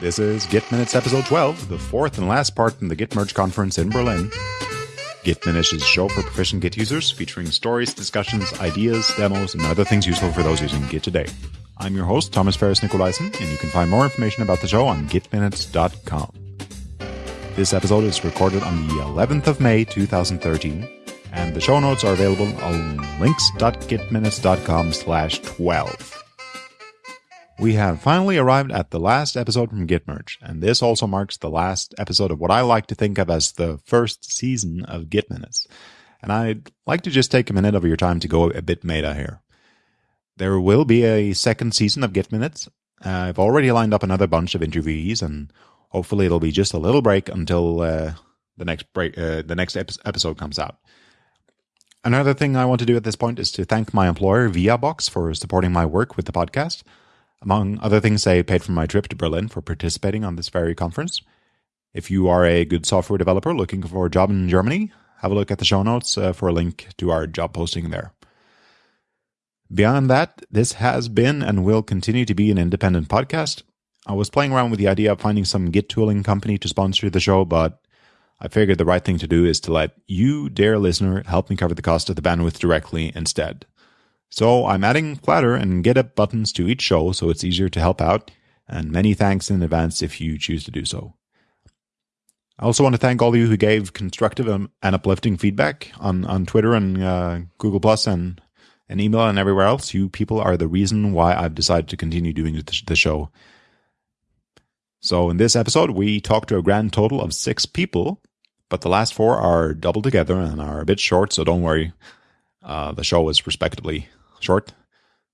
This is Git Minutes episode 12, the fourth and last part in the Git Merge conference in Berlin. Git Minutes is a show for proficient Git users featuring stories, discussions, ideas, demos, and other things useful for those using Git today. I'm your host, Thomas Ferris Nicolaisen, and you can find more information about the show on gitminutes.com. This episode is recorded on the 11th of May 2013, and the show notes are available on links.gitminutes.com slash 12. We have finally arrived at the last episode from Git Merge, and this also marks the last episode of what I like to think of as the first season of Git Minutes. And I'd like to just take a minute of your time to go a bit meta here. There will be a second season of Git Minutes. Uh, I've already lined up another bunch of interviewees, and hopefully it'll be just a little break until uh, the next break, uh, the next ep- episode comes out. Another thing I want to do at this point is to thank my employer, Viaboxx, for supporting my work with the podcast. Among other things, I paid for my trip to Berlin for participating on this very conference. If you are a good software developer looking for a job in Germany, have a look at the show notes uh, for a link to our job posting there. Beyond that, this has been and will continue to be an independent podcast. I was playing around with the idea of finding some Git tooling company to sponsor the show, but I figured the right thing to do is to let you, dear listener, help me cover the cost of the bandwidth directly instead. So I'm adding Flattr and GitHub buttons to each show so it's easier to help out, and many thanks in advance if you choose to do so. I also want to thank all of you who gave constructive and uplifting feedback on, on Twitter and uh, Google Plus and, and email and everywhere else. You people are the reason why I've decided to continue doing the show. So in this episode, we talked to a grand total of six people, but the last four are doubled together and are a bit short, so don't worry. Uh, the show is respectably short.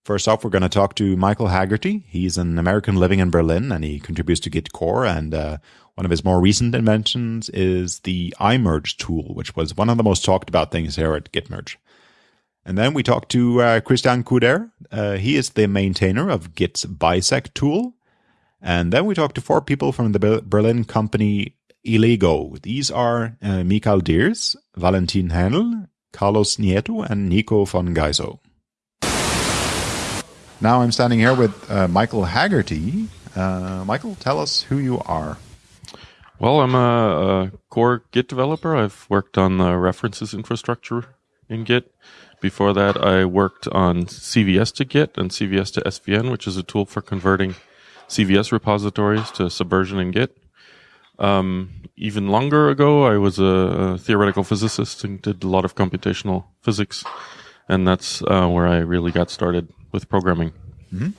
First off, we're going to talk to Michael Haggerty. He's an American living in Berlin and he contributes to Git core. And uh, one of his more recent inventions is the iMerge tool, which was one of the most talked about things here at Gitmerge. And then we talked to uh, Christian Couder. Uh, he is the maintainer of Git's bisect tool. And then we talked to four people from the Berlin company Elego. These are uh, Michael Diers, Valentin Haenel, Carlos Nieto, and Nico von Geyso. Now I'm standing here with uh, Michael Haggerty. Uh, Michael, tell us who you are. Well, I'm a, a, core Git developer. I've worked on the references infrastructure in Git. Before that, I worked on CVS to Git and CVS to SVN, which is a tool for converting CVS repositories to Subversion in Git. Um, even longer ago, I was a, theoretical physicist and did a lot of computational physics, and that's uh, where I really got started with programming. Mm-hmm.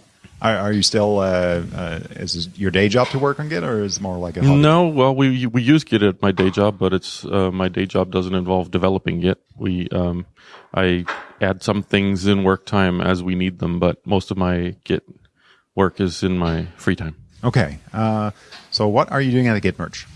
Are, are, you still? Uh, uh, is your day job to work on Git, or is it more like a? Hobby? No, well, we we use Git at my day job, but it's uh, my day job doesn't involve developing Git. We um, I add some things in work time as we need them, but most of my Git work is in my free time. Okay, uh, so what are you doing at a Git merge?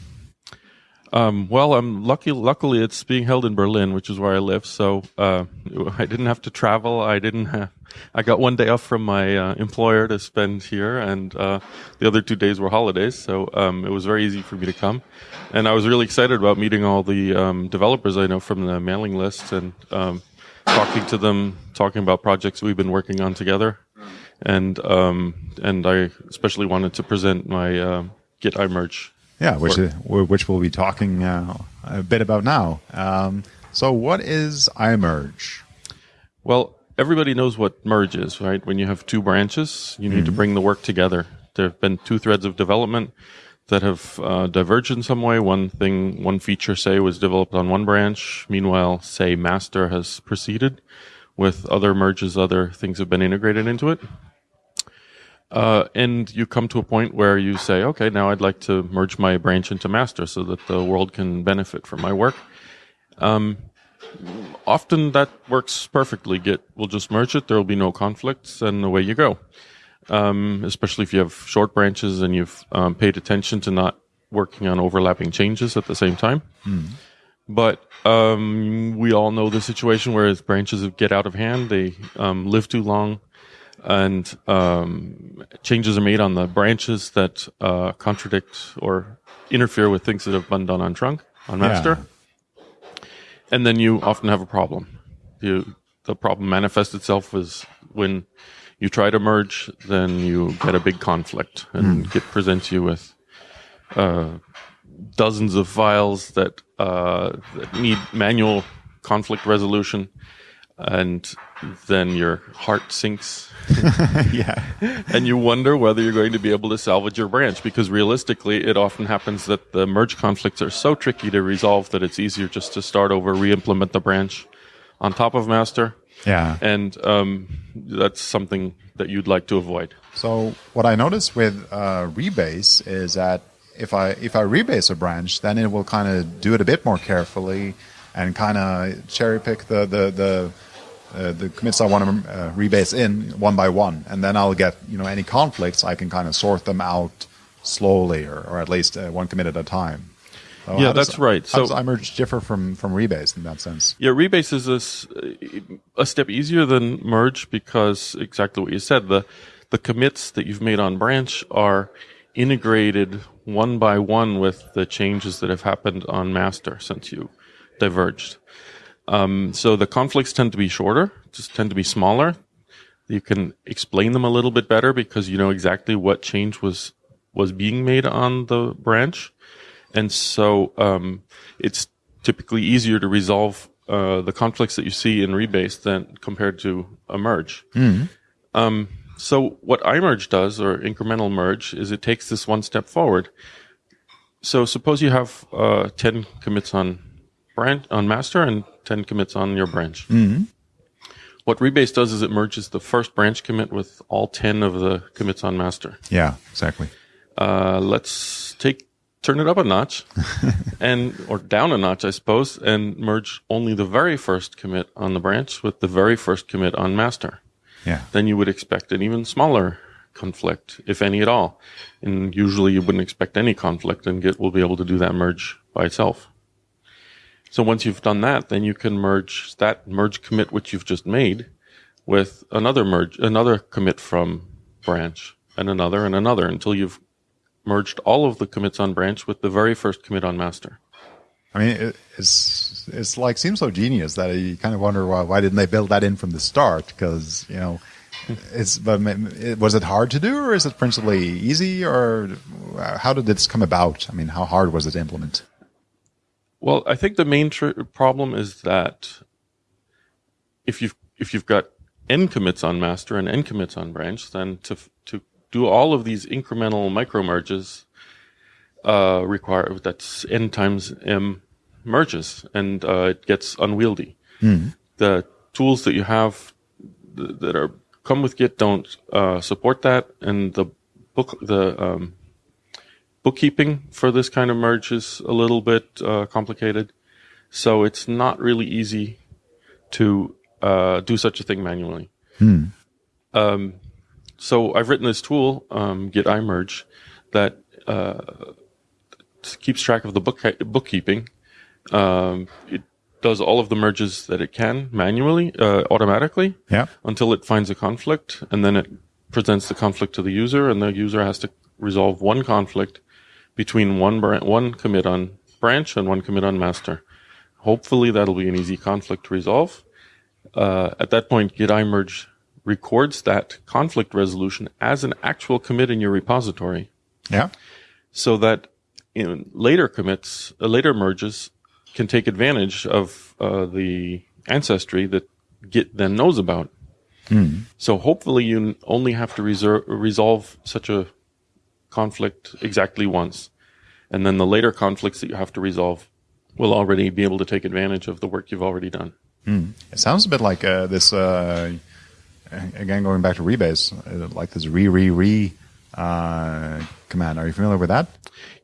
Um, well, I'm lucky. Luckily, it's being held in Berlin, which is where I live. So uh, I didn't have to travel. I didn't. I got one day off from my uh, employer to spend here, and uh, the other two days were holidays. So um, it was very easy for me to come, and I was really excited about meeting all the um, developers I know from the mailing list and um, talking to them, talking about projects we've been working on together, and um, and I especially wanted to present my uh, Git iMerge yeah, which is, which we'll be talking uh, a bit about now. Um, so, what is iMerge? Well, everybody knows what merge is, right? When you have two branches, you need mm-hmm. to bring the work together. There have been two threads of development that have uh, diverged in some way. One thing, one feature, say, was developed on one branch. Meanwhile, say, master has proceeded with other merges, other things have been integrated into it. Uh, and you come to a point where you say, okay, now I'd like to merge my branch into master so that the world can benefit from my work. Um, often that works perfectly. Git will just merge it. There will be no conflicts and away you go. Um, especially if you have short branches and you've um, paid attention to not working on overlapping changes at the same time. Mm. But um, we all know the situation where branches get out of hand. They um, live too long and um, changes are made on the branches that uh, contradict or interfere with things that have been done on trunk on master. Yeah. And then you often have a problem. You, the problem manifests itself as when You try to merge, then you get a big conflict, and Git presents you with uh, dozens of files that, uh, that need manual conflict resolution, and then your heart sinks yeah. and you wonder whether you're going to be able to salvage your branch because realistically it often happens that the merge conflicts are so tricky to resolve that it's easier just to start over re-implement the branch on top of master Yeah. and um, that's something that you'd like to avoid So what I notice with uh, rebase is that if I if I rebase a branch, then it will kind of do it a bit more carefully and kind of cherry pick the the the, uh, the commits I want to uh, rebase in one by one, and then I'll get you know any conflicts I can kind of sort them out slowly or, or at least uh, one commit at a time. So Yeah, that's right. How does So- iMerge differ from from rebase in that sense? Yeah, rebase is a step easier than merge because exactly what you said. The the commits that you've made on branch are integrated one by one with the changes that have happened on master since you diverged. Um, so the conflicts tend to be shorter, just tend to be smaller. You can explain them a little bit better because you know exactly what change was was being made on the branch, and so um, it's typically easier to resolve uh, the conflicts that you see in rebase than compared to a merge. Um, so what iMerge does, or incremental merge, is it takes this one step forward. So suppose you have uh, ten commits on branch on master and ten commits on your branch. What rebase does is it merges the first branch commit with all ten of the commits on master. Yeah, exactly. Uh, let's take turn it up a notch and or down a notch, I suppose, and merge only the very first commit on the branch with the very first commit on master. Yeah. Then you would expect an even smaller conflict, if any at all. And usually you wouldn't expect any conflict, and Git will be able to do that merge by itself. So once you've done that, then you can merge that merge commit which you've just made with another merge, another commit from branch, and another and another until you've merged all of the commits on branch with the very first commit on master. I mean, it, it's it's like seems so genius that you kind of wonder why why didn't they build that in from the start? Because you know, it's but was it hard to do, or is it principally easy, or how did this come about? I mean, how hard was it to implement? Well, I think the main tr- problem is that if you've if you've got n commits on master and n commits on branch, then to to do all of these incremental micro merges uh, require that's n times m merges, and uh, it gets unwieldy. The tools that you have th- that are come with Git don't uh, support that, and the book the um, bookkeeping for this kind of merge is a little bit uh, complicated. So it's not really easy to uh, do such a thing manually. Um, so I've written this tool, um, Git iMerge, that uh, keeps track of the book bookkeeping. Um, it does all of the merges that it can manually, uh, automatically Yeah. until it finds a conflict, and then it presents the conflict to the user, and the user has to resolve one conflict between one bran- one commit on branch and one commit on master. Hopefully, that'll be an easy conflict to resolve. Uh, at that point, Git iMerge records that conflict resolution as an actual commit in your repository, Yeah. so that in later commits, uh, later merges can take advantage of uh, the ancestry that Git then knows about. So hopefully you only have to reser- resolve such a conflict exactly once. And then the later conflicts that you have to resolve will already be able to take advantage of the work you've already done. It sounds a bit like uh, this. Uh, again, going back to rebase, uh, like this rerere uh, command. Are you familiar with that?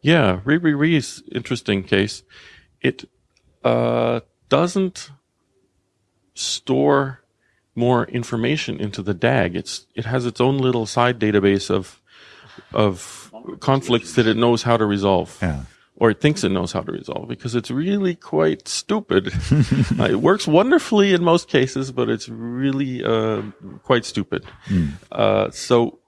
Yeah, rerere is interesting case. It uh, doesn't store more information into the DAG. It's it has its own little side database of of conflicts that it knows how to resolve. Yeah. Or it thinks it knows how to resolve because it's really quite stupid. Uh, it works wonderfully in most cases, but it's really uh, quite stupid. Uh, so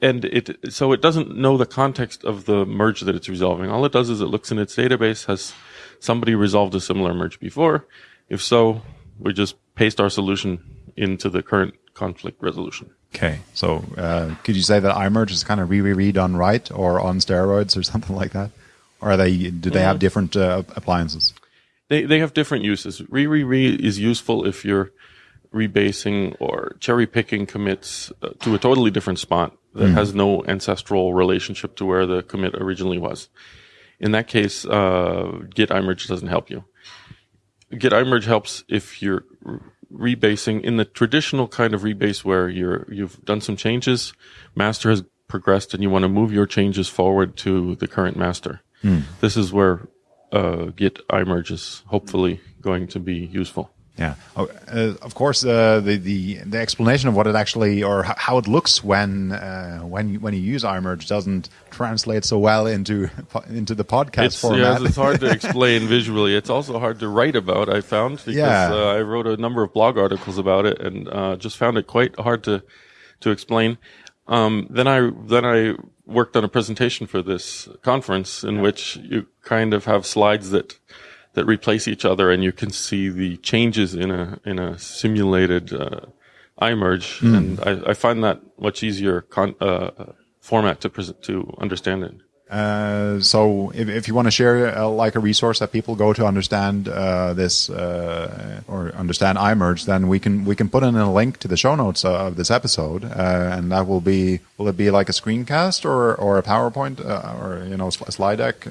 and it so it doesn't know the context of the merge that it's resolving. All it does is it looks in its database has somebody resolved a similar merge before. If so, we just paste our solution into the current conflict resolution. Okay, so uh, could you say that iMerge is kind of re re done right, or on steroids, or something like that? Or are they do they have different uh, appliances? They they have different uses. Rerere is useful if you're rebasing or cherry picking commits uh, to a totally different spot that has no ancestral relationship to where the commit originally was. In that case, uh, git imerge doesn't help you. Git imerge helps if you're re- rebasing in the traditional kind of rebase where you're you've done some changes, master has progressed, and you want to move your changes forward to the current master. This is where uh, git imerge is hopefully going to be useful. Yeah. Oh, uh, of course, uh, the, the the explanation of what it actually or how it looks when uh, when you, when you use iMerge doesn't translate so well into into the podcast It's, format. yes, it's hard to explain visually. It's also hard to write about. I found because Yeah. uh, I wrote a number of blog articles about it and uh, just found it quite hard to to explain. Um, then I then I worked on a presentation for this conference in which you kind of have slides that that replace each other, and you can see the changes in a in a simulated uh, iMerge, Hmm. and I, I find that much easier con- uh, format to present to understand it. Uh, so if, if you want to share uh, like a resource that people go to understand uh, this uh, or understand iMerge, then we can we can put in a link to the show notes of this episode, uh, and that will be will it be like a screencast or or a PowerPoint uh, or you know a slide deck?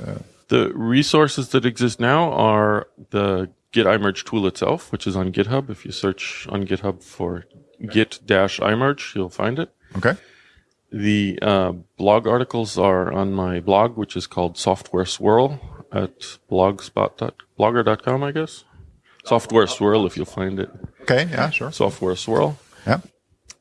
The resources that exist now are the Git iMerge tool itself, which is on GitHub. If you search on GitHub for git-imerge, you'll find it. okay. The uh, blog articles are on my blog, which is called Software Swirl at blogspot.blogger.com, I guess. Software Swirl, if you'll find it. Okay. Yeah. Sure. Software Swirl. Yeah.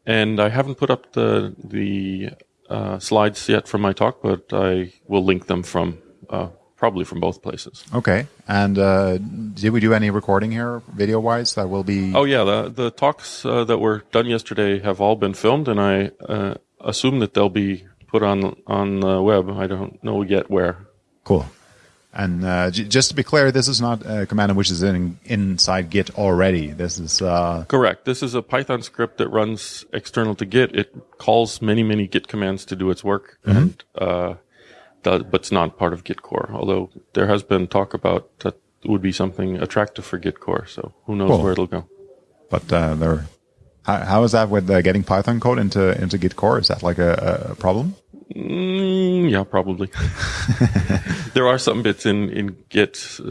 And I haven't put up the the uh, slides yet from my talk, but I will link them from uh, probably from both places. Okay. And uh, did we do any recording here, video wise? That will be. Oh yeah, the the talks uh, that were done yesterday have all been filmed, and I uh, assume that they'll be put on on the web. I don't know yet where. Cool. And uh, just to be clear, this is not a command which is in, inside Git already. This is uh, Correct. This is a Python script that runs external to Git. It calls many many Git commands to do its work, and uh, does, but it's not part of Git core. Although there has been talk about that would be something attractive for Git core. So who knows Cool. where it'll go. but uh, there. How, how is that with uh, getting Python code into into Git core? Is that like a, a problem? Mm, yeah, probably. there are some bits in in Git, uh,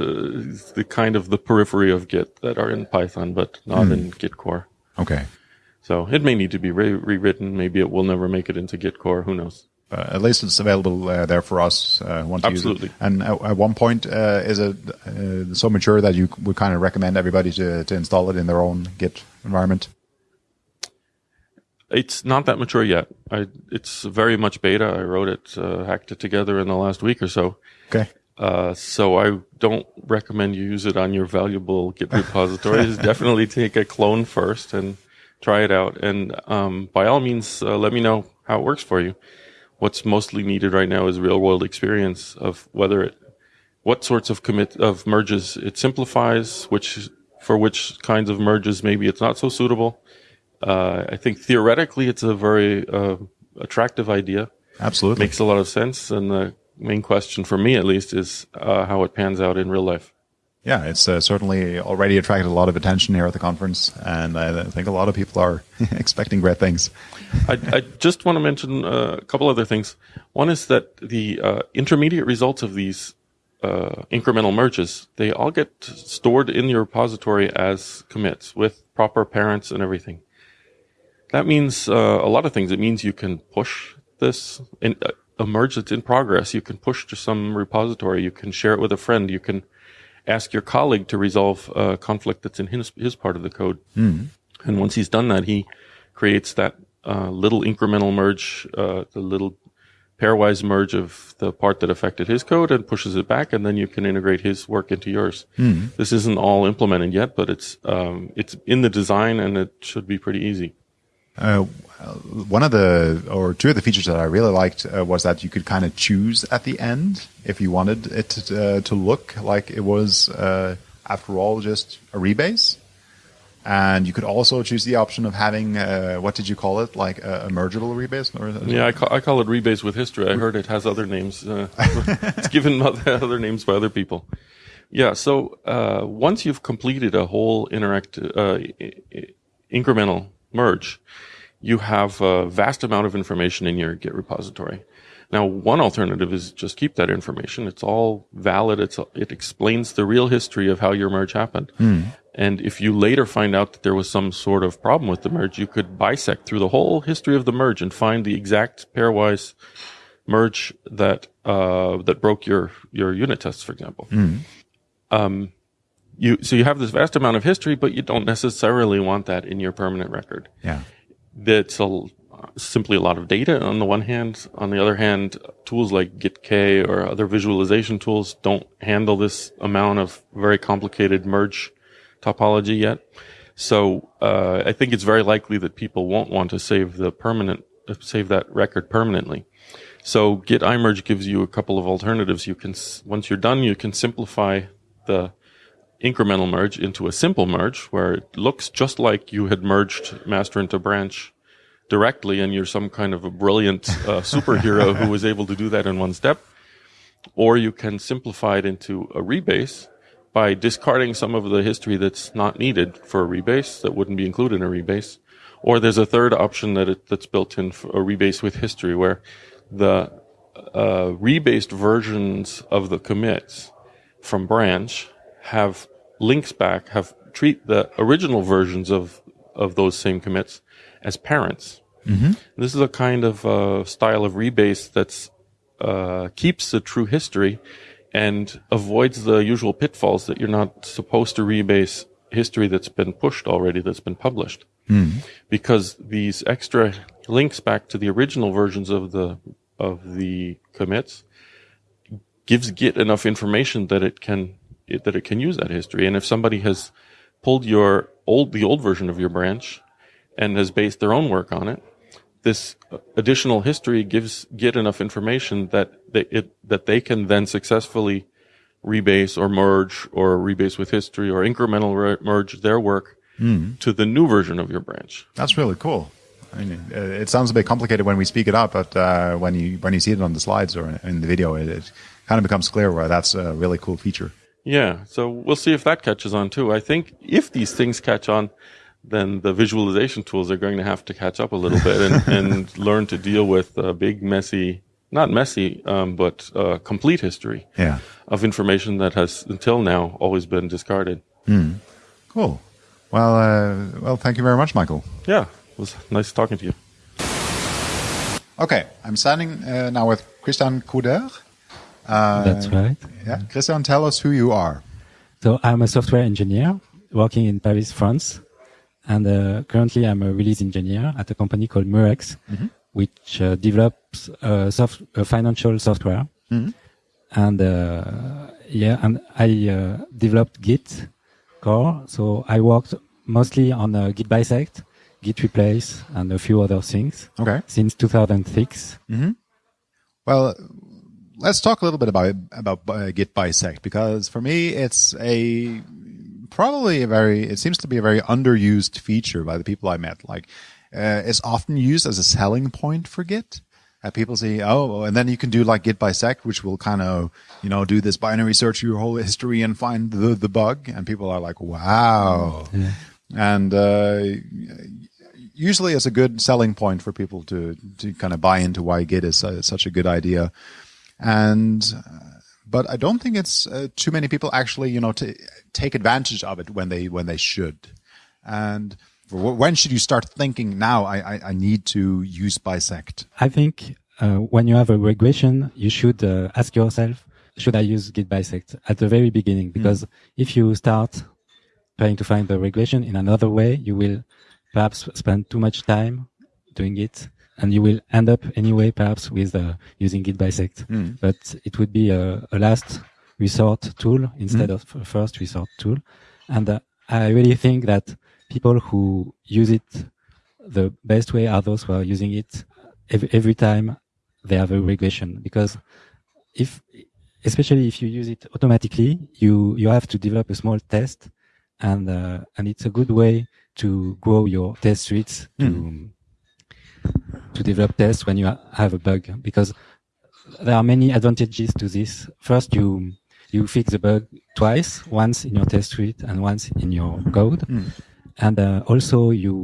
the kind of the periphery of Git that are in Python, but not in Git core. Okay. So it may need to be re- rewritten. Maybe it will never make it into Git core. Who knows? Uh, at least it's available uh, there for us. Uh, who want to Absolutely. Use it. And at, at one point, uh, is it uh, so mature that you would kind of recommend everybody to, to install it in their own Git environment? It's not that mature yet. I, it's very much beta. I wrote it, uh, hacked it together in the last week or so. Okay. Uh, so I don't recommend you use it on your valuable Git repositories. Definitely take a clone first and try it out. And um, by all means, uh, let me know how it works for you. What's mostly needed right now is real world experience of whether it, what sorts of commit of merges it simplifies, which for which kinds of merges maybe it's not so suitable. Uh, I think theoretically it's a very uh, attractive idea Absolutely. makes a lot of sense. And the main question for me, at least, is uh, how it pans out in real life. Yeah, it's uh, certainly already attracted a lot of attention here at the conference, and I think a lot of people are expecting great things. I, I just want to mention uh, a couple other things. One is that the uh, intermediate results of these uh, incremental merges, they all get stored in your repository as commits with proper parents and everything. That means uh, a lot of things. It means you can push this in uh, a merge that's in progress. You can push to some repository. You can share it with a friend. You can ask your colleague to resolve a conflict that's in his, his part of the code. And once he's done that, he creates that uh, little incremental merge, uh, the little pairwise merge of the part that affected his code and pushes it back, and then you can integrate his work into yours. This isn't all implemented yet, but it's um, it's in the design, and it should be pretty easy. Uh, one of the or two of the features that I really liked uh, was that you could kind of choose at the end if you wanted it to, uh, to look like it was uh, after all just a rebase. And you could also choose the option of having, uh, what did you call it? Like a, a mergeable rebase? Or, yeah, I call, I call it rebase with history. I heard it has other names. Uh, it's given other names by other people. Yeah, so uh, once you've completed a whole interact uh, incremental merge, you have a vast amount of information in your Git repository. Now, one alternative is just keep that information. It's all valid. It's it explains the real history of how your merge happened. Mm. And if you later find out that there was some sort of problem with the merge, you could bisect through the whole history of the merge and find the exact pairwise merge that uh, that broke your your unit tests, for example. Mm. Um, you so you have this vast amount of history, but you don't necessarily want that in your permanent record. Yeah, that's a simply a lot of data on the one hand. On the other hand, tools like GitK or other visualization tools don't handle this amount of very complicated merge topology yet. So uh, I think it's very likely that people won't want to save the permanent save that record permanently. So Git iMerge gives you a couple of alternatives. You can once you're done, you can simplify the incremental merge into a simple merge where it looks just like you had merged master into branch directly and you're some kind of a brilliant uh, superhero who was able to do that in one step. Or you can simplify it into a rebase by discarding some of the history that's not needed for a rebase that wouldn't be included in a rebase. Or there's a third option that it, that's built in for a rebase with history where the uh, rebased versions of the commits from branch have links back, have treat the original versions of, of those same commits as parents. Mm-hmm. This is a kind of uh, style of rebase that's uh, keeps the true history and avoids the usual pitfalls that you're not supposed to rebase history that's been pushed already, that's been published. Mm-hmm. Because these extra links back to the original versions of the of the commits gives Git enough information that it can that it can use that history. And if somebody has pulled your old the old version of your branch and has based their own work on it, this additional history gives Git enough information that they, it, that they can then successfully rebase or merge or rebase with history or incremental re- merge their work mm. to the new version of your branch. That's really cool. I mean, uh, it sounds a bit complicated when we speak it out, but uh, when you when you see it on the slides or in the video, it, it kind of becomes clear why that's a really cool feature. Yeah, so we'll see if that catches on too. I think if these things catch on, then the visualization tools are going to have to catch up a little bit and, and learn to deal with a big, messy, not messy, um, but uh, complete history yeah. of information that has until now always been discarded. Mm. Cool. Well, uh, well, thank you very much, Michael. Yeah, it was nice talking to you. Okay, I'm signing uh, now with Christian Couder. Uh, That's right. Yeah, Christian, tell us who you are. So I'm a software engineer working in Paris, France. And uh, currently, I'm a release engineer at a company called Murex, mm-hmm. which uh, develops uh, soft, financial software. Mm-hmm. And uh, yeah, and I uh, developed Git core. So I worked mostly on uh, Git bisect, Git replace, and a few other things. Okay. Since 2006. Mm-hmm. Well, let's talk a little bit about about Git bisect because for me, it's a probably a very, it seems to be a very underused feature by the people I met. Like, uh, it's often used as a selling point for Git. Uh, people say, oh, and then you can do like Git bisect, which will kind of, you know, do this binary search your whole history and find the, the bug. And people are like, wow. Yeah. And, uh, usually it's a good selling point for people to, to kind of buy into why Git is uh, such a good idea. And, uh, but I don't think it's uh, too many people actually, you know, to take advantage of it when they when they should. And when should you start thinking? Now I I, I need to use bisect. I think uh, when you have a regression, you should uh, ask yourself, should I use git bisect at the very beginning? Because mm. if you start trying to find the regression in another way, you will perhaps spend too much time doing it and you will end up anyway, perhaps with uh, using Git bisect. Mm. But it would be a, a, last resort tool instead mm. of a first resort tool. And uh, I really think that people who use it the best way are those who are using it every, every time they have a regression. Because if, especially if you use it automatically, you, you have to develop a small test and uh, and it's a good way to grow your test suites to Mm. To develop tests when you have a bug because there are many advantages to this. First, you you fix the bug twice, once in your test suite and once in your code, Mm. and uh, also you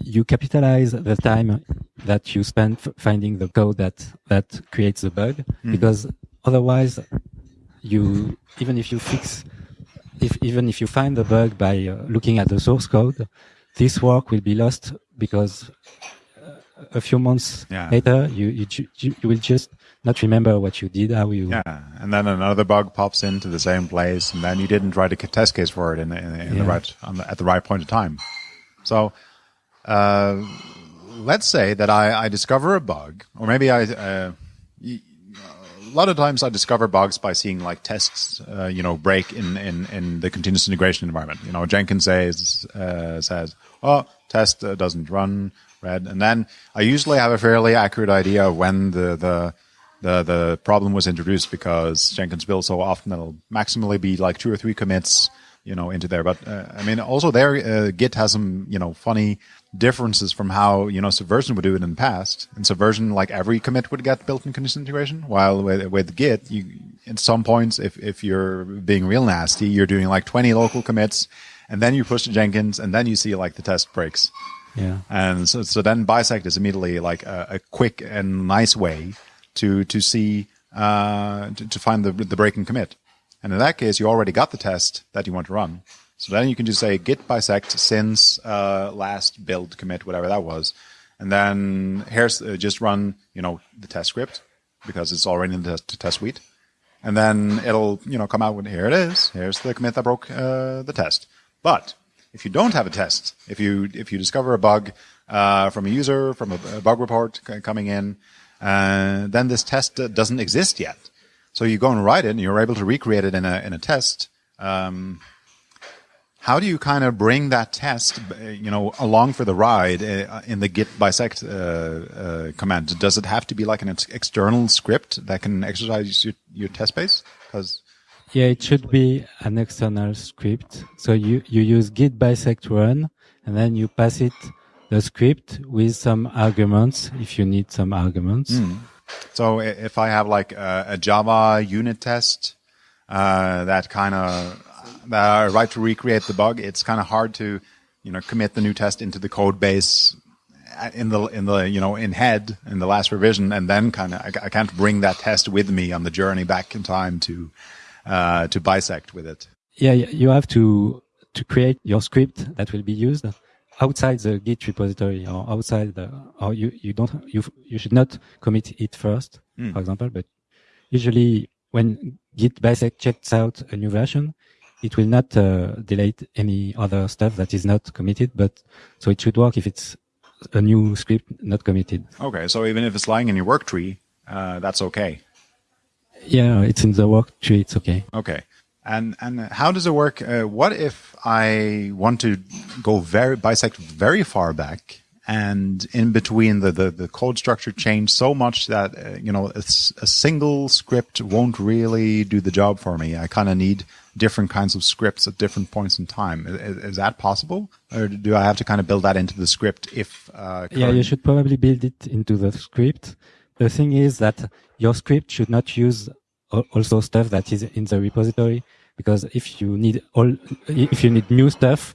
you capitalize the time that you spend f- finding the code that that creates the bug Mm. because otherwise you even if you fix if even if you find the bug by uh, looking at the source code this work will be lost because a few months Yeah. later you, you you will just not remember what you did how you Yeah, and then another bug pops into the same place, and then you didn't write a test case for it in, the- in, the- in the right on the, at the right point of time. So, uh, let's say that I, I discover a bug, or maybe I. Uh, y- a lot of times I discover bugs by seeing like tests, uh, you know, break in, in, in the continuous integration environment. You know, Jenkins says, uh, says, oh, test uh, doesn't run red. And then I usually have a fairly accurate idea of when the, the, the, the problem was introduced because Jenkins builds so often it'll maximally be like two or three commits, you know, into there. But, uh, I mean, also there, uh, Git has some, you know, funny differences from how, you know, Subversion would do it in the past. In Subversion, like every commit would get built in continuous integration, while with, with Git, you, at some points, if, if you're being real nasty, you're doing like 20 local commits and then you push to Jenkins and then you see like the test breaks. Yeah And so, so then bisect is immediately like a, a quick and nice way to, to see, uh, to, to find the, the breaking commit. And in that case, you already got the test that you want to run. So then you can just say git bisect since, uh, last build commit, whatever that was. And then here's, uh, just run, you know, the test script because it's already in the test, test suite. And then it'll, you know, come out with, here it is. Here's the commit that broke, uh, the test. But if you don't have a test, if you, if you discover a bug, uh, from a user, from a, a bug report coming in, uh, then this test doesn't exist yet. So you go and write it and you're able to recreate it in a, in a test. Um, how do you kind of bring that test, you know, along for the ride uh, in the git bisect uh, uh, command? Does it have to be like an ex- external script that can exercise your, your test base? Because Yeah, it should be an external script. So you, you use git bisect run and then you pass it the script with some arguments if you need some arguments. So if I have like a, a Java unit test uh, that kind of that I write to recreate the bug, it's kind of hard to you know commit the new test into the code base uh, in the in the you know in head in the last revision, and then kind of I, I can't bring that test with me on the journey back in time to uh, to bisect with it. Yeah, you have to, to create your script that will be used outside the Git repository or outside the, or you, you don't, you, you should not commit it first, for example, but usually when Git bisect checks out a new version, it will not uh, delete any other stuff that is not committed, but so it should work if it's a new script not committed. Okay, so even if it's lying in your work tree, uh, that's okay. Yeah, it's in the work tree. It's okay. Okay. And and how does it work? Uh, what if I want to go very bisect very far back, and in between the the, the code structure changed so much that uh, you know a, a single script won't really do the job for me. I kind of need different kinds of scripts at different points in time. Is, is that possible, or do I have to kind of build that into the script? If uh, Yeah, you should probably build it into the script. The thing is that your script should not use also stuff that is in the repository because if you need all, if you need new stuff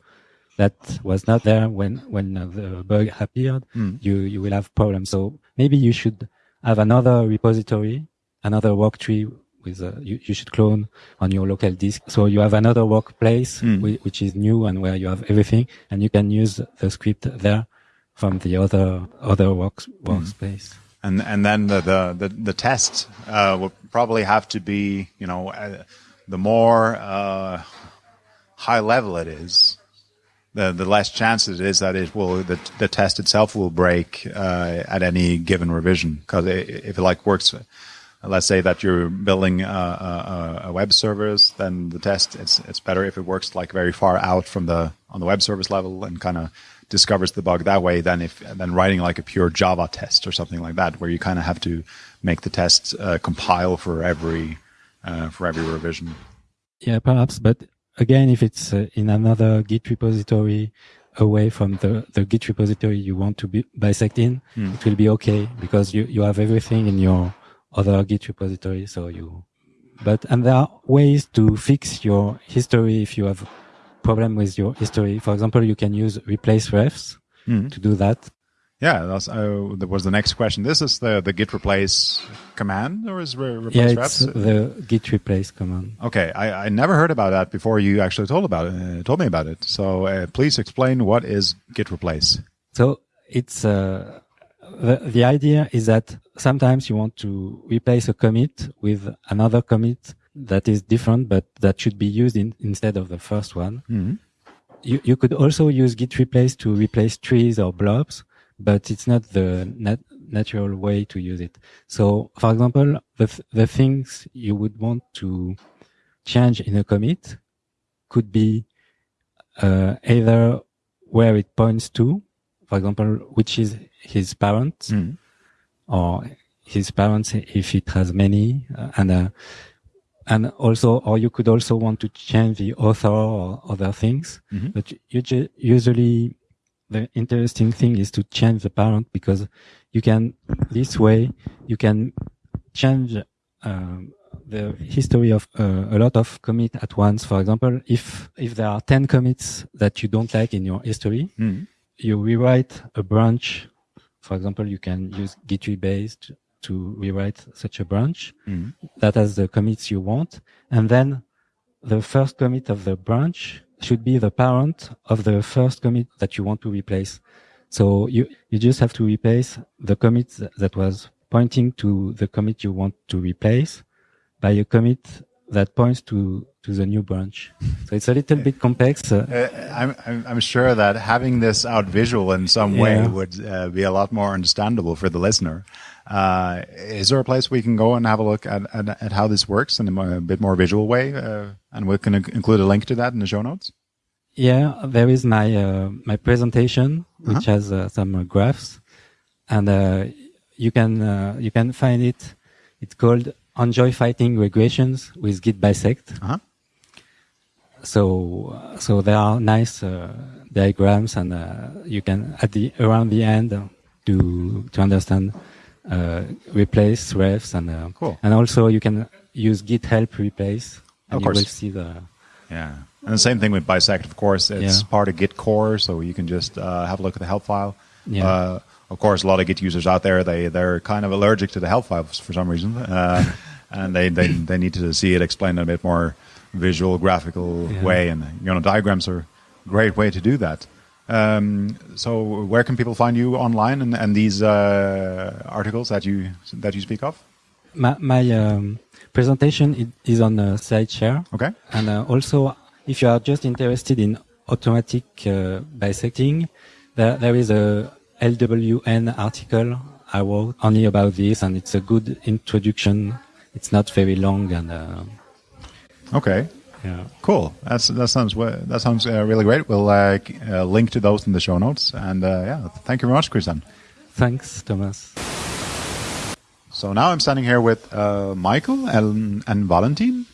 that was not there when, when the bug appeared, hmm. you, you will have problems. So maybe you should have another repository, another work tree with, uh, you, you should clone on your local disk. So you have another workplace hmm. whi- which is new and where you have everything and you can use the script there from the other, other works, hmm. workspace. And and then the the the, the test uh, will probably have to be you know uh, the more uh, high level it is the the less chance it is that it will the, the test itself will break uh, at any given revision. Because if it like works let's say that you're building a, a, a web service then the test it's it's better if it works like very far out from the on the web service level and kind of discovers the bug that way than if than writing like a pure Java test or something like that, where you kind of have to make the test uh, compile for every uh, for every revision. Yeah, perhaps, but again, if it's uh, in another Git repository away from the, the Git repository you want to be bisect in, Hmm. it will be okay because you, you have everything in your other Git repository. So you, but, and there are ways to fix your history if you have problem with your history. For example, you can use replace refs Hmm. to do that. Yeah, that's, uh, that was the next question. This is the, the git replace command or is re- replace Yeah, refs? it's the git replace command. Okay, I, I never heard about that before you actually told about it. Uh, told me about it. So uh, please explain what is git replace. So it's uh, the the idea is that sometimes you want to replace a commit with another commit that is different, but that should be used in, instead of the first one. Mhm. You you could also use git replace to replace trees or blobs, but it's not the nat- natural way to use it. So, for example, the th- the things you would want to change in a commit could be uh, either where it points to, for example, which is his parents Mhm. or his parents if it has many, uh, and uh, and also, or you could also want to change the author or other things. Mhm. But you usually, the interesting thing is to change the parent because you can this way you can change um, the history of uh, a lot of commit at once. For example, if if there are ten commits that you don't like in your history, Mhm. you rewrite a branch. For example, you can use git rebase to rewrite such a branch Mhm. that has the commits you want. And then the first commit of the branch should be the parent of the first commit that you want to replace. So you, you just have to replace the commit that was pointing to the commit you want to replace by a commit that points to, to the new branch. So it's a little bit complex. Uh, Uh, I'm, I'm, I'm sure that having this out visual in some way would uh, be a lot more understandable for the listener. Uh, is there a place we can go and have a look at, at, at how this works in a, a bit more visual way? Uh, and we can include a link to that in the show notes. Yeah, there is my uh, my presentation, which Uh-huh. has uh, some uh, graphs, and uh, you can uh, you can find it. It's called "Enjoy Fighting Regressions with Git Bisect." Uh-huh. So so there are nice uh, diagrams, and uh, you can at the around the end to to understand replace refs and uh, Cool. and also you can use Git help replace, and Of you course. will see the Yeah. And the same thing with Bisect, of course. It's Yeah. part of Git core, so you can just uh, have a look at the help file. Yeah. Uh, of course, a lot of Git users out there, they, they're kind of allergic to the help files for some reason. Uh, and they, they, they need to see it explained in a bit more visual, graphical Yeah. way. And, you know, diagrams are a great way to do that. Um, so where can people find you online and, and these uh, articles that you, that you speak of? my, my um, presentation is on uh, SlideShare. Okay. And uh, also, if you are just interested in automatic uh, bisecting, there, there is a LWN article I wrote only about this, and it's a good introduction. It's not very long, and uh, Okay. Yeah. Cool. That's that sounds that sounds uh, really great. We'll uh, uh, link to those in the show notes. And uh, yeah, thank you very much, Christian. Thanks, Thomas. So now I'm standing here with uh, Michael and, and Valentin.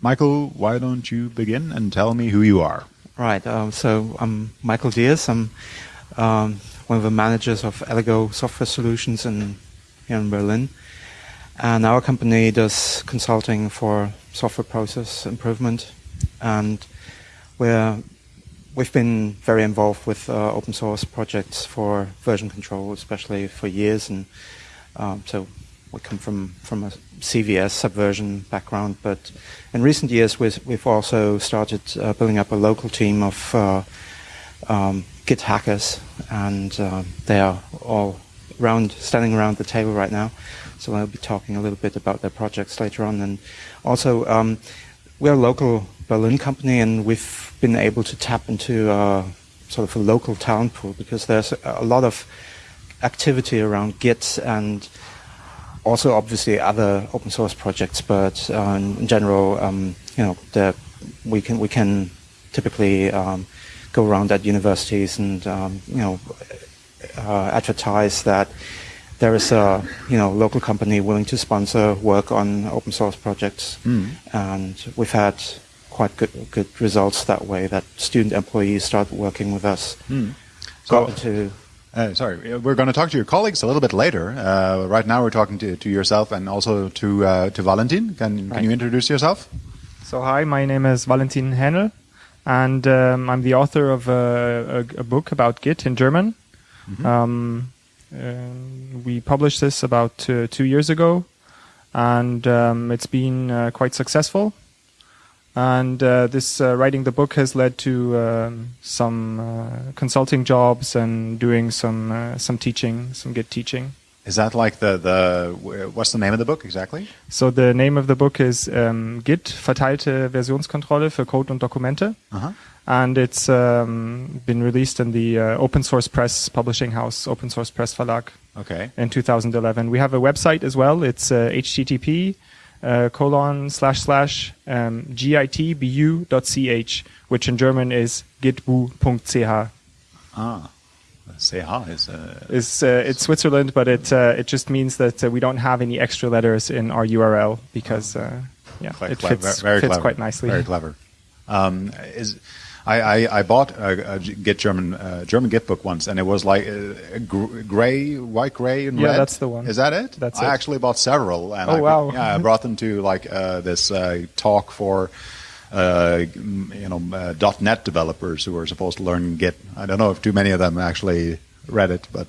Michael, why don't you begin and tell me who you are? Right. Um, so I'm Michael Diers. I'm um, one of the managers of Elego Software Solutions in here in Berlin, and our company does consulting for software process improvement, and we're we've been very involved with uh, open source projects for version control, especially for years, and um, so we come from from a CVS subversion background, but in recent years we've, we've also started uh, building up a local team of uh, um, Git hackers, and uh, they are all around, standing around the table right now. So I'll be talking a little bit about their projects later on, and also um, we're a local Berlin company, and we've been able to tap into uh, sort of a local talent pool because there's a, lot of activity around Git and also obviously other open source projects, but uh, in, in general, um, you know, the, we can we can typically um, go around at universities and um, you know uh, advertise that there is a you know local company willing to sponsor work on open source projects, and we've had quite good good results that way. That student employees start working with us. So- Got into Uh, sorry, we're going to talk to your colleagues a little bit later. Uh, right now, we're talking to, to yourself and also to uh, to Valentin. Can can you introduce yourself? So hi, my name is Valentin Haenel, and um, I'm the author of a, a, a book about Git in German. Um, um, we published this about uh, two years ago, and um, it's been uh, quite successful. And uh, this uh, writing the book has led to um, some uh, consulting jobs and doing some uh, some teaching, some Git teaching. Is that like the the what's the name of the book exactly? So the name of the book is um, Git verteilte Versionskontrolle für Code und Dokumente. Uh-huh. And it's um, been released in the uh, open source press publishing house open source press verlag Okay. in 2011 we have a website as well. It's uh, http uh, colon slash slash um, gitbu.ch which in german is gitbu.ch Ah, CH is uh, is uh, it's switzerland but it uh, it just means that uh, we don't have any extra letters in our url because uh, yeah quite it clever, fits, very fits clever, quite nicely. Very clever. Um, is I, I, I bought a, a Git German uh, German Git book once, and it was like uh, gray, white, gray, and Yeah, red. that's the one. Is that it? That's I it. actually bought several. And Oh, I, wow. Yeah, I brought them to like uh, this uh, talk for. Uh, you know, uh, .NET developers who are supposed to learn Git. I don't know if too many of them actually read it, but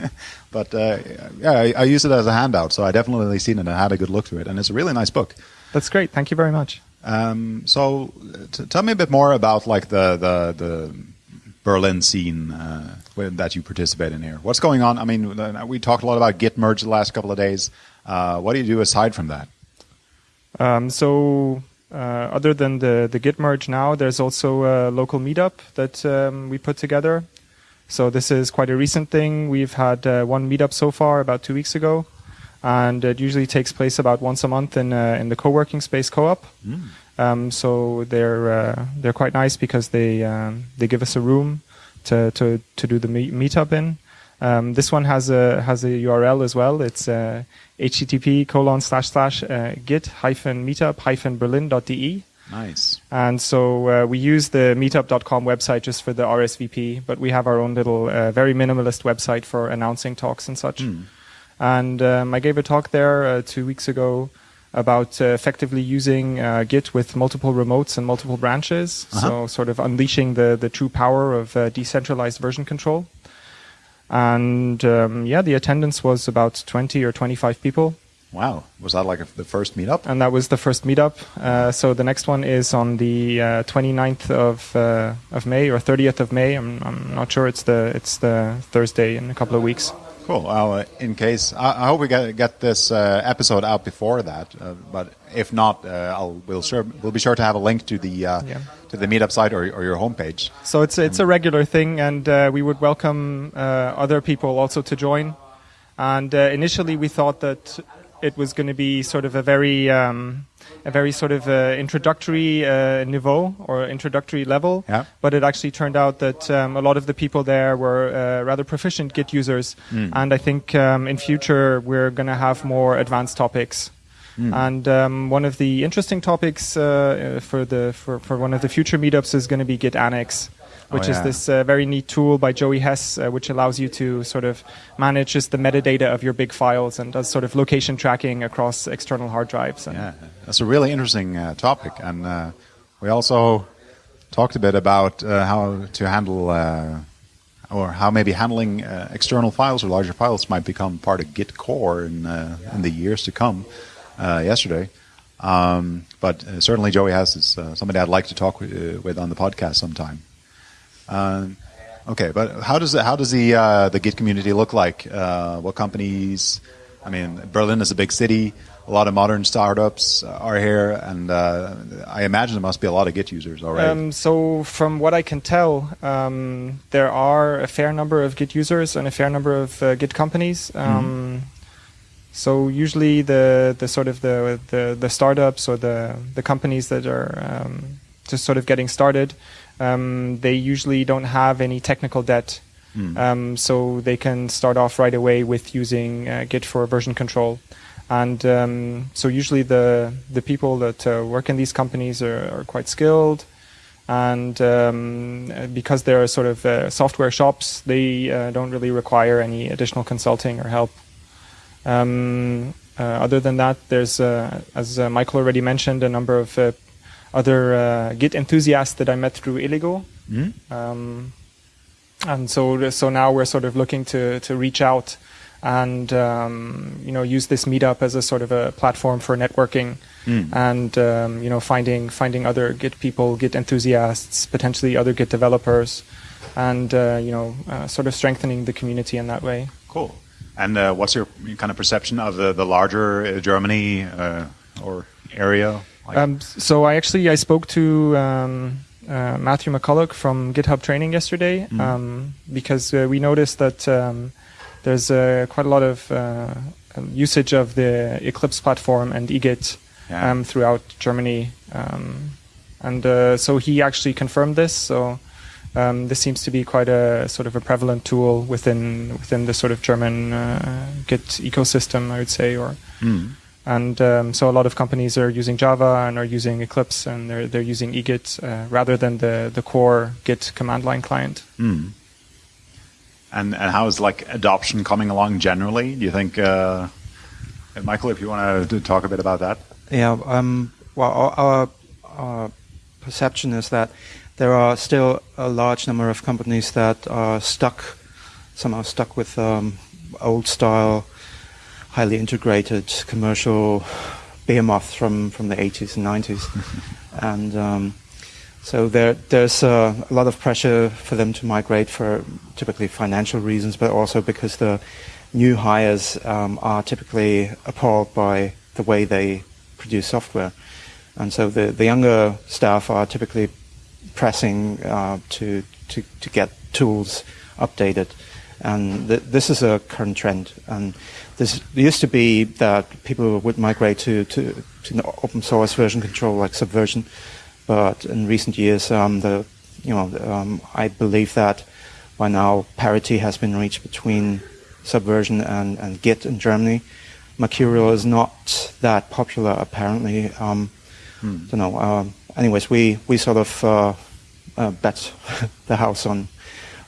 but uh, yeah, I, I used it as a handout, so I definitely seen it and had a good look through it, and it's a really nice book. that's great thank you very much Um, so, tell me a bit more about like the the, the Berlin scene uh, that you participate in here. What's going on? I mean, uh, we talked a lot about Git merge the last couple of days. Uh, what do you do aside from that? Um, so uh, other than the the Git merge now, there's also a local meetup that um, we put together. So this is quite a recent thing. We've had uh, one meetup so far, about two weeks ago, and it usually takes place about once a month in uh, in the co-working space co-op. Um, so they're uh, they're quite nice because they um, they give us a room to to, to do the meet- meetup in. Um, this one has a has a URL as well. It's uh, http colon slash slash uh, git hyphen meetup hyphen berlin.de. Nice. And so uh, we use the meetup.com website just for the RSVP, but we have our own little, uh, very minimalist website for announcing talks and such. And um, I gave a talk there uh, two weeks ago about uh, effectively using uh, Git with multiple remotes and multiple branches. So sort of unleashing the, the true power of uh, decentralized version control. And um, yeah, the attendance was about 20 or 25 people. Wow. Was that like a, the first meetup? and that was the first meetup. Uh, so the next one is on the uh, 29th of uh, of May or 30th of May. I'm, I'm not sure. It's the it's the Thursday in a couple of weeks. Cool. Well, uh, in case, I, I hope we get, get this uh, episode out before that. Uh, but if not, uh, I'll we'll sure we'll be sure to have a link to the uh, Yeah. to the meetup site or, or your homepage. So it's it's a regular thing, and uh, we would welcome uh, other people also to join. And uh, initially, we thought that it was going to be sort of a very um, a very sort of uh, introductory uh, niveau or introductory level. Yeah. But it actually turned out that um, a lot of the people there were uh, rather proficient Git users, and I think um, in future we're going to have more advanced topics. And um, one of the interesting topics uh, uh, for the for, for one of the future meetups is going to be Git Annex, which Oh, is this uh, very neat tool by Joey Hess, uh, which allows you to sort of manage just the metadata of your big files and does sort of location tracking across external hard drives. And Yeah, that's a really interesting uh, topic, and uh, we also talked a bit about uh, how to handle, uh, or how maybe handling uh, external files or larger files might become part of Git core in uh, in the years to come. Uh, yesterday, um, but uh, certainly Joey Hess is uh, somebody I'd like to talk with on the podcast sometime. Um, okay, but how does it, how does the uh, the Git community look like? Uh, what companies? I mean, Berlin is a big city. A lot of modern startups uh, are here, and uh, I imagine there must be a lot of Git users already. Um, so from what I can tell, um, there are a fair number of Git users and a fair number of uh, Git companies. Um, So usually the, the sort of the, the, the startups or the, the companies that are um, just sort of getting started, um, they usually don't have any technical debt. Um, so they can start off right away with using uh, Git for version control. And um, so usually the the people that uh, work in these companies are, are quite skilled, and um, because they're sort of uh, software shops, they uh, don't really require any additional consulting or help. Um, uh, other than that, there's, uh, as uh, Michael already mentioned, a number of uh, other Git enthusiasts that I met through Elego. Mm-hmm. Um, and so, so now we're sort of looking to to reach out and um, you know use this meetup as a sort of a platform for networking mm. and um, you know finding finding other Git people, Git enthusiasts, potentially other Git developers, and uh, you know uh, sort of strengthening the community in that way. Cool. And uh, what's your kind of perception of the, the larger uh, Germany uh, or area? Um, so I actually I spoke to um, uh, Matthew McCullough from GitHub Training yesterday mm. um, because uh, we noticed that um, there's uh, quite a lot of usage of the Eclipse platform and eGit yeah. Um, throughout Germany, um, and so he actually confirmed this. So um, this seems to be quite a sort of a prevalent tool within within the sort of German uh, Git ecosystem, I would say, or mm. And um, so a lot of companies are using Java and are using Eclipse and they're they're using eGit uh, rather than the the core Git command line client. Mm. And and how is like adoption coming along generally? Do you think, uh, Michael, if you want to talk a bit about that? Yeah. Um, well, our, our, our perception is that there are still a large number of companies that are stuck, somehow stuck with um, old style, highly integrated commercial behemoth from, from the 80s and 90s. and um, so there, there's uh, a lot of pressure for them to migrate for typically financial reasons, but also because the new hires um, are typically appalled by the way they produce software. And so the, the younger staff are typically pressing uh, to, to, to get tools updated. And th- this is a current trend. And this used to be that people would migrate to, to, to open source version control like Subversion. But in recent years, um, the, you know, um, I believe that by now parity has been reached between Subversion and, and Git in Germany. Mercurial is not that popular apparently. Um, hmm. Don't know. Um, anyways, we we sort of uh, uh, bet the house on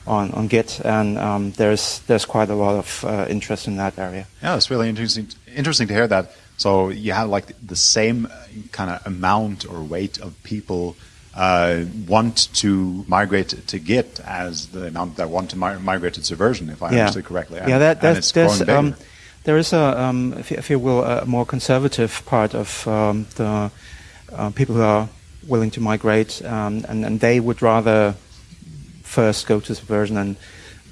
on on Git, and um, there's there's quite a lot of uh, interest in that area. Yeah, it's really interesting interesting to hear that. So you have like the same kind of amount or weight of people uh, want to migrate to Git as the amount that want to mi- migrate to Subversion, if I yeah. understood correctly. And, yeah, that, that's, that's um, there is a, um, if, you, if, you, will, a more conservative part of um, the uh, people who are willing to migrate, um, and, and they would rather first go to Subversion and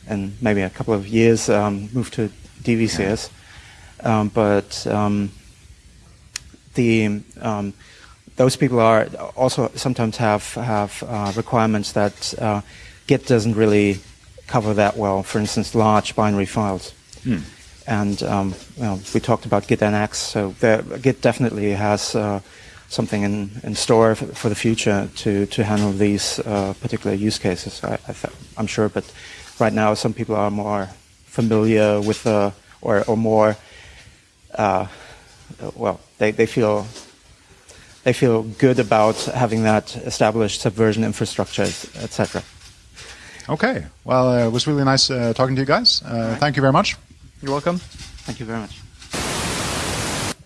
and maybe a couple of years um, move to DVCS. Yeah. Um, but um, the um, those people are also sometimes have have uh, requirements that uh, Git doesn't really cover that well. For instance, large binary files. Hmm. And um, well, we talked about Git Annex, so there, Git definitely has uh, something in, in store for, for the future to, to handle these uh, particular use cases, I, I am sure. But right now, some people are more familiar with uh, or, or more, uh, well, they, they feel they feel good about having that established subversion infrastructure, etc. Okay. Well, uh, it was really nice uh, talking to you guys. Uh, right. Thank you very much. You're welcome. Thank you very much.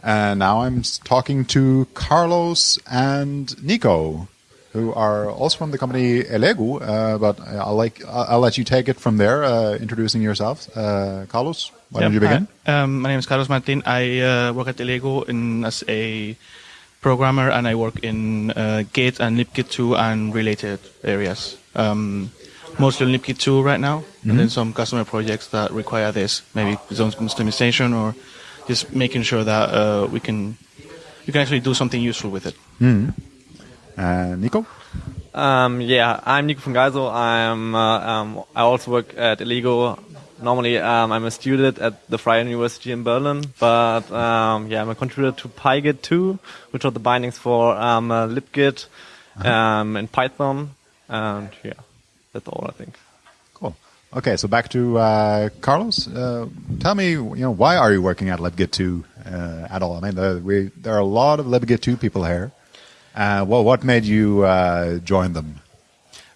And now I'm talking to Carlos and Nico, who are also from the company Elego. Uh, but I'll like I'll let you take it from there, uh, introducing yourself. Uh, Carlos, why don't you begin? Um, my name is Carlos Martin. I uh, work at Elego in, as a programmer, and I work in uh, Git and libgit2 and related areas. Um, mostly libgit2 right now, mm-hmm. and then some customer projects that require this, maybe zone customization or just making sure that uh, we can you can actually do something useful with it. Mm. Uh, Nico. Um, yeah, I'm Nico von Geyso. I'm uh, um, I also work at Elego. Normally, um, I'm a student at the Freie University in Berlin, but um, yeah, I'm a contributor to PyGit 2, which are the bindings for um, uh, libgit uh-huh. um, and Python, and yeah, that's all I think. Okay, so back to uh, Carlos. Uh, tell me, you know, why are you working at libgit2 uh, at all. I mean, there, we, there are a lot of libgit 2 people here. Uh, well, what made you uh, join them?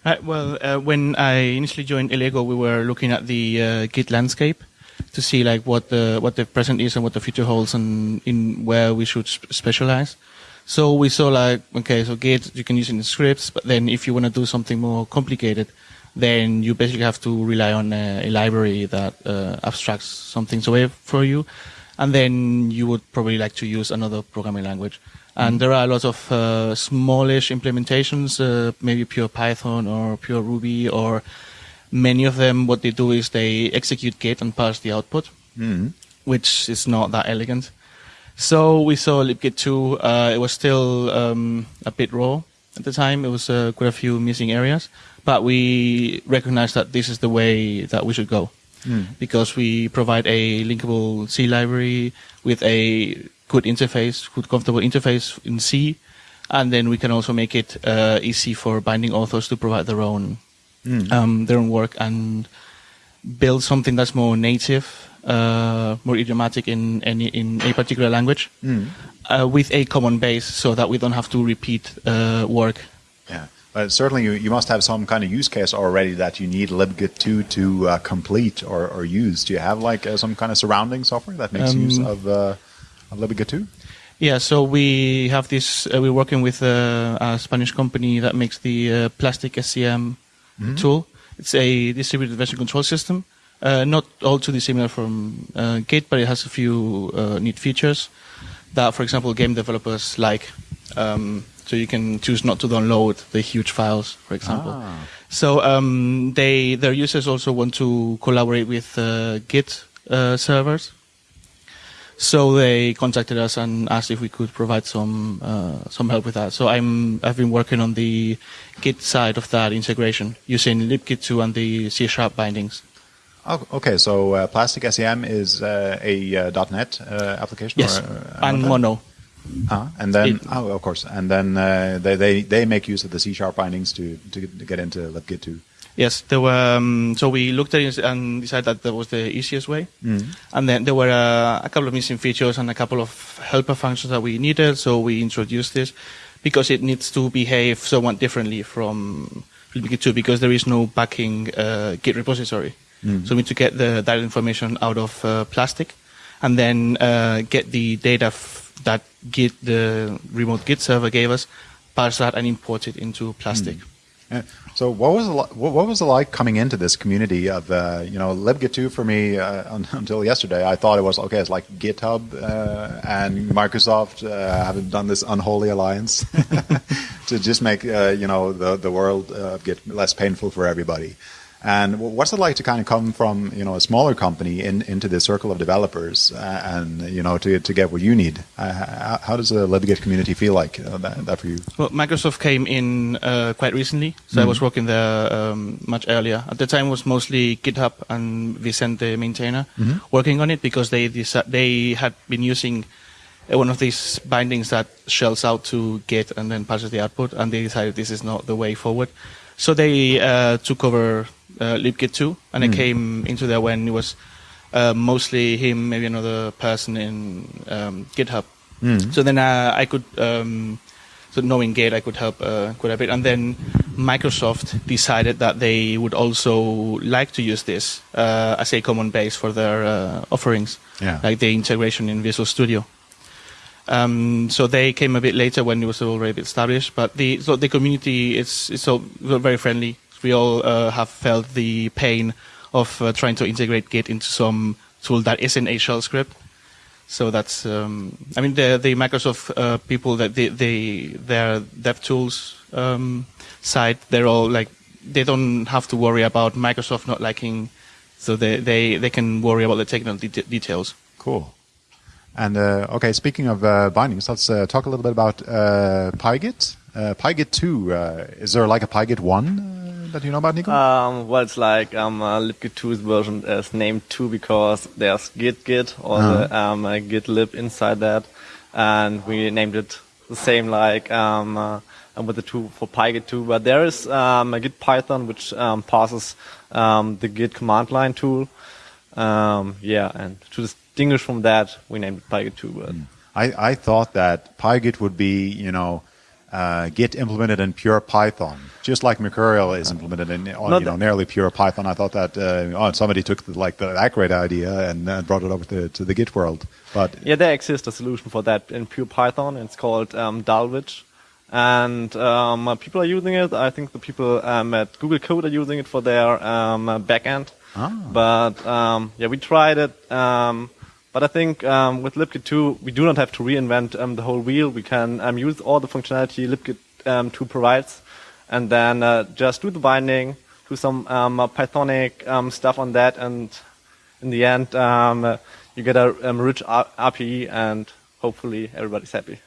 Right, well, uh, when I initially joined Elego, we were looking at the uh, Git landscape to see like what the what the present is and what the future holds and in where we should sp- specialize. So we saw like okay, so Git you can use it in scripts, but then if you want to do something more complicated, then you basically have to rely on a, a library that uh, abstracts some things away for you, and then you would probably like to use another programming language. And there are a lot of uh, smallish implementations, uh, maybe pure Python or pure Ruby, or many of them. What they do is they execute Git and parse the output, which is not that elegant. So we saw libgit 2. Uh, it was still um, a bit raw at the time. It was uh, quite a few missing areas, but we recognize that this is the way that we should go. Because we provide a linkable C library with a good interface, good comfortable interface in C, and then we can also make it uh, easy for binding authors to provide their own um, their own work and build something that's more native, uh, more idiomatic in any in a particular language, uh, with a common base, so that we don't have to repeat uh, work. But certainly, you, you must have some kind of use case already that you need libgit 2 to uh, complete or, or use. Do you have like uh, some kind of surrounding software that makes use Um, of, uh, of libgit 2? Yeah, so we have this. Uh, we're working with uh, a Spanish company that makes the uh, plastic SCM tool. It's a distributed version control system. Uh, not all too dissimilar from uh, Git, but it has a few uh, neat features that, for example, game developers like. Um, so you can choose not to download the huge files, for example. Ah. So um, they their users also want to collaborate with uh, Git uh, servers. So they contacted us and asked if we could provide some uh, some help with that. So I'm I've been working on the Git side of that integration using libgit2 and the C sharp bindings. Oh, okay, so uh, Plastic SCM is uh, a uh, .NET uh, application? Yes, or, uh, and Mono. Uh, and then, It- oh, of course, and then uh, they, they they make use of the C sharp bindings to, to get into libgit 2. Yes, there were. Um, so we looked at it and decided that that was the easiest way. And then there were uh, a couple of missing features and a couple of helper functions that we needed. So we introduced this because it needs to behave somewhat differently from libgit2 because there is no backing uh, Git repository. So we need to get the that information out of uh, Plastic, and then uh, get the data f- that Git the remote Git server gave us, parse that and import it into Plastic. Uh, so what was it what, was it like coming into this community of uh, you know libgit 2 for me uh, un- until yesterday I thought it was okay it's like GitHub uh, and Microsoft uh, have done this unholy alliance to just make uh, you know the the world uh, Git less painful for everybody. And what's it like to kind of come from you know a smaller company in, into the circle of developers uh, and you know to to get what you need? Uh, how, how does the libgit community feel like uh, that, that for you? Well, Microsoft came in uh, quite recently, so I was working there um, much earlier. At the time, it was mostly GitHub and Vicente maintainer working on it because they they had been using uh, one of these bindings that shells out to Git and then passes the output, and they decided this is not the way forward. So they uh, took over uh, libgit2, and I came into there when it was uh, mostly him, maybe another person in um, GitHub. So then uh, I could, um, so knowing Git, I could help uh, quite a bit. And then Microsoft decided that they would also like to use this uh, as a common base for their uh, offerings, Yeah. like the integration in Visual Studio. Um, so they came a bit later when it was already established, but the so the community is is so very friendly. We all uh, have felt the pain of uh, trying to integrate Git into some tool that isn't a shell script. So that's um, I mean the the Microsoft uh, people that they they their dev tools um, side they're all like they don't have to worry about Microsoft not liking, so they they they can worry about the technical det- details. Cool. And uh, okay, speaking of uh, bindings, let's uh, talk a little bit about PyGit. Uh, PyGit 2, uh, is there like a PyGit 1 uh, that you know about, Nico? Um, well, it's like um, uh, libgit2's version is named 2 because there's git git or the um, uh, git lib inside that, and we named it the same like um, uh, um, with the 2 for pygit 2. But there is um, a git python which um, passes um, the git command line tool. Um, yeah, and to distinguish from that, we named it PyGit 2. But I, I thought that PyGit would be, you know, uh, Git implemented in pure Python, just like Mercurial is implemented in No, you know nearly pure Python. I thought that uh, oh, somebody took the, like the, that great idea and uh, brought it over to, to the Git world. But Yeah, there exists a solution for that in pure Python. It's called um, Dulwich. And um, uh, people are using it. I think the people um, at Google Code are using it for their um, uh, backend. But um, yeah, we tried it. But I think um, with libgit 2, we do not have to reinvent um, the whole wheel. We can um, use all the functionality libgit um, 2 provides, and then uh, just do the binding, do some um, uh, Pythonic um, stuff on that, and in the end, um, uh, you get a um, rich R- RPE, and hopefully everybody's happy.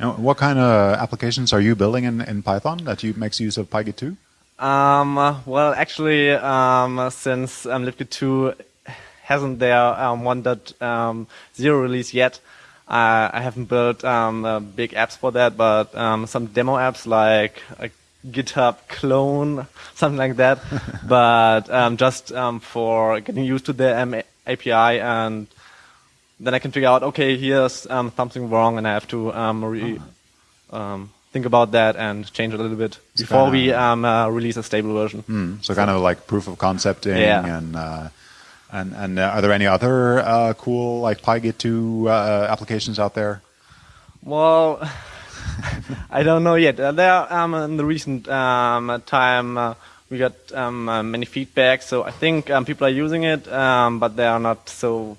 uh, what kind of applications are you building in, in Python that you makes use of PyGit 2? Um, uh, well, actually, um, since um, libgit 2 hasn't their um, 1.0 um, release yet, uh, I haven't built um, uh, big apps for that, but um, some demo apps like a GitHub clone, something like that. but um, just um, for getting used to the um, API and then I can figure out, okay, here's um, something wrong, and I have to um, re- um, think about that and change it a little bit before we um, uh, release a stable version. Mm, so kind of like proof of concepting Yeah. and uh, and and uh, are there any other uh, cool like PyGit 2 uh, applications out there? Well, I don't know yet. Uh, there, um, in the recent um, time, uh, we got um, uh, many feedback, so I think um, people are using it, um, but they are not so.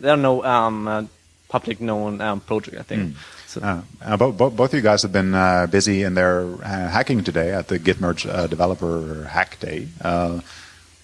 There are no um, uh, public known um, project. I think. So, Uh, uh, bo- bo- both of you guys have been uh, busy in their hacking today at the Git Merge uh, Developer Hack Day.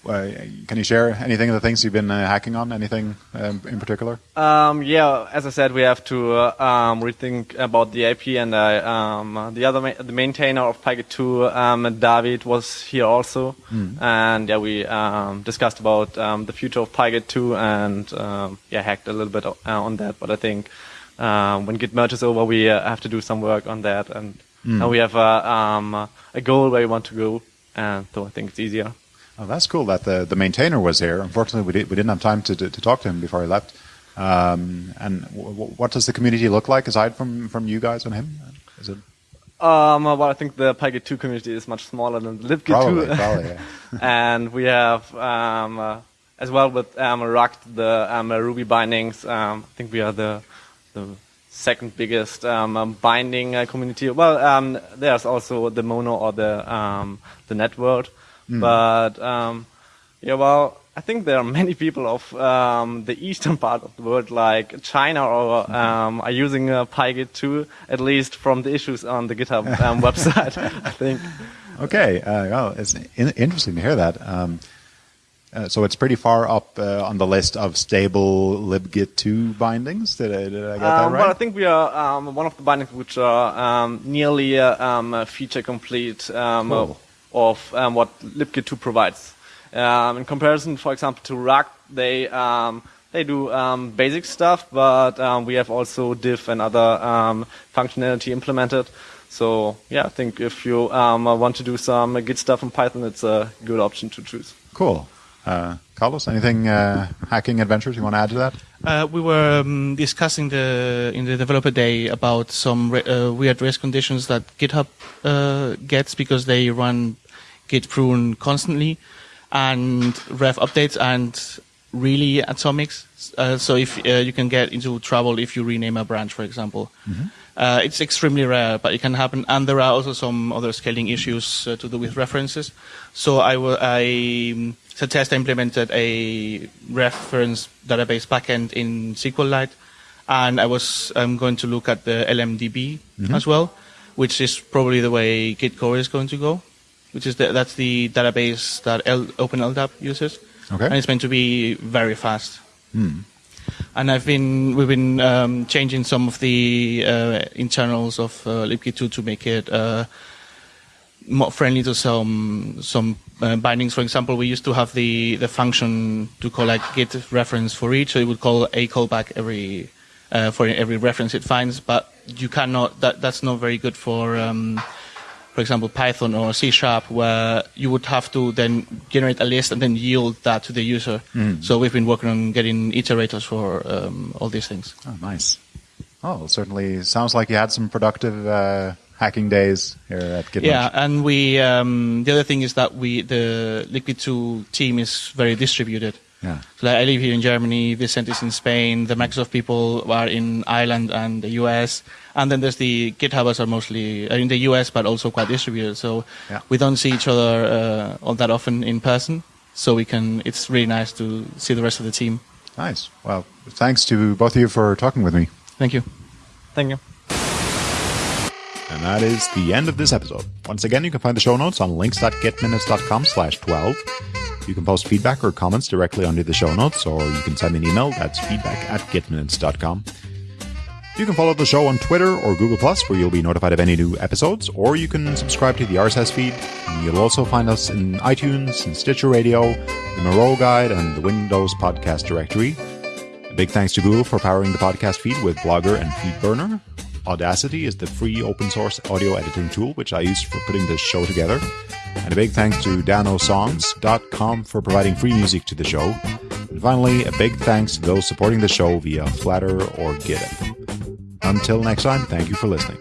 Uh, uh, can you share anything of the things you've been uh, hacking on? Anything um, in particular? Um, yeah, as I said, we have to uh, um, rethink about the AP, and I, um, uh, the other ma- the maintainer of PyGit 2, um, David, was here also, and yeah, we um, discussed about um, the future of PyGit 2, and um, yeah, hacked a little bit uh, on that. But I think um, when Git merge is over, we uh, have to do some work on that, and now we have a, um, a goal where we want to go, and so I think it's easier. Oh, that's cool that the, the maintainer was here. Unfortunately, we, did, we didn't have time to, to, to talk to him before he left. Um, and what does the community look like aside from, from you guys and him? Is it Um, well, I think the PyGit 2 community is much smaller than the libgit 2. probably, probably yeah. and we have um, uh, as well with um, the um, uh, Ruby bindings. Um, I think we are the the second biggest um, um, binding uh, community. Well, um, there's also the Mono or the um, the Network, but um, yeah, well. I think there are many people of um, the eastern part of the world, like China, or um, are using uh, PyGit 2, at least from the issues on the GitHub um, website. I think. Okay, uh, well, it's in- interesting to hear that. Um, uh, so it's pretty far up uh, on the list of stable libgit 2 bindings. Did I, did I get that Um, right? Well, I think we are um, one of the bindings which are um, nearly uh, feature complete um, Cool. Of um, what libgit 2 provides. Um, in comparison, for example, to Ruct, they um, they do um, basic stuff, but um, we have also diff and other um, functionality implemented. So yeah, I think if you um, uh, want to do some uh, Git stuff in Python, it's a good option to choose. cool. Uh, Carlos, anything uh, hacking adventures you want to add to that? Uh, we were um, discussing the in the developer day about some re- uh, weird race conditions that GitHub uh, gets because they run Git prune constantly and ref updates and really atomics. Uh, so if uh, you can get into trouble if you rename a branch, for example. Uh, it's extremely rare, but it can happen. And there are also some other scaling issues uh, to do with references. So I I um, test I implemented a reference database backend in SQLite, and I was um, going to look at the LMDB as well, which is probably the way Git core is going to go, which is the, that's the database that L, OpenLDAP uses, Okay. and it's meant to be very fast. And I've been we've been um, changing some of the uh, internals of uh, libgit2 to make it uh, more friendly to some some uh, bindings. For example, we used to have the the function to collect git reference for each, so it would call a callback every uh, for every reference it finds. But you cannot. That that's not very good for um, for example, Python or C Sharp, where you would have to then generate a list and then yield that to the user. So we've been working on getting iterators for um, all these things. Oh, nice. Oh, certainly sounds like you had some productive uh, hacking days here at Gitmerge. Yeah, and we um, the other thing is that we the libgit2 team is very distributed. Yeah. So like, I live here in Germany, Vicent is in Spain, the Microsoft people are in Ireland and the US, and then there's the GitHubers are mostly in the US but also quite distributed. So Yeah. we don't see each other uh, all that often in person. So we can. It's really nice to see the rest of the team. Nice. Well, thanks to both of you for talking with me. Thank you. Thank you. And that is the end of this episode. Once again, you can find the show notes on links.gitminutes.com slash 12. You can post feedback or comments directly under the show notes, or you can send me an email. That's feedback at gitminutes.com. You can follow the show on Twitter or Google Plus, where you'll be notified of any new episodes, or you can subscribe to the RSS feed. You'll also find us in iTunes and Stitcher Radio, the Miro Guide, and the Windows Podcast Directory. A big thanks to Google for powering the podcast feed with Blogger and FeedBurner. Audacity is the free open source audio editing tool which I use for putting this show together. And a big thanks to danosongs.com for providing free music to the show. And finally, a big thanks to those supporting the show via Flattr or GitHub. Until next time, thank you for listening.